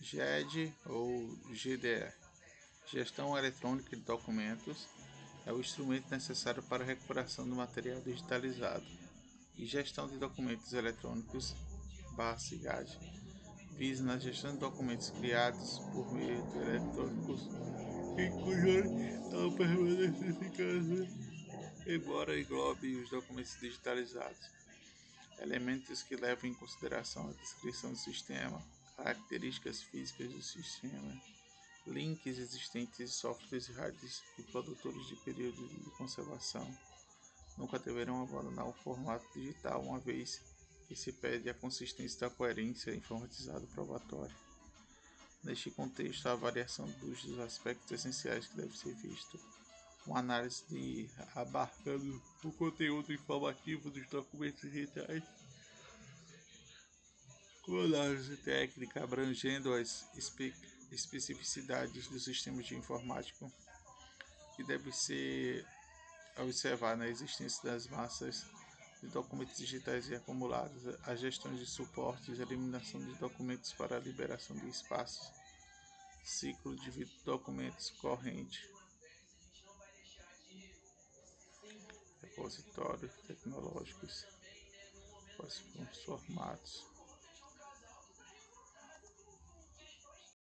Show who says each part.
Speaker 1: GED ou GDE Gestão Eletrônica de Documentos é o instrumento necessário para a recuperação do material digitalizado e gestão de documentos eletrônicos (BASIGAD) visa na gestão de documentos criados por meio de eletrônicos em cuja permanece eficaz, embora englobe os documentos digitalizados. Elementos que levam em consideração a descrição do sistema, características físicas do sistema, links existentes softwares e rádios e produtores de período de conservação nunca deverão abandonar o formato digital uma vez que se pede a consistência da coerência informatizada probatória. Neste contexto, a avaliação dos aspectos essenciais que deve ser visto, uma análise de abarcando o conteúdo informativo dos documentos digitais, com análise técnica abrangendo as especificidades do sistema de informática que deve ser observar na existência das massas de documentos digitais e acumulados, a gestão de suportes, eliminação de documentos para a liberação de espaços, ciclo de documentos corrente, repositórios tecnológicos, formatos.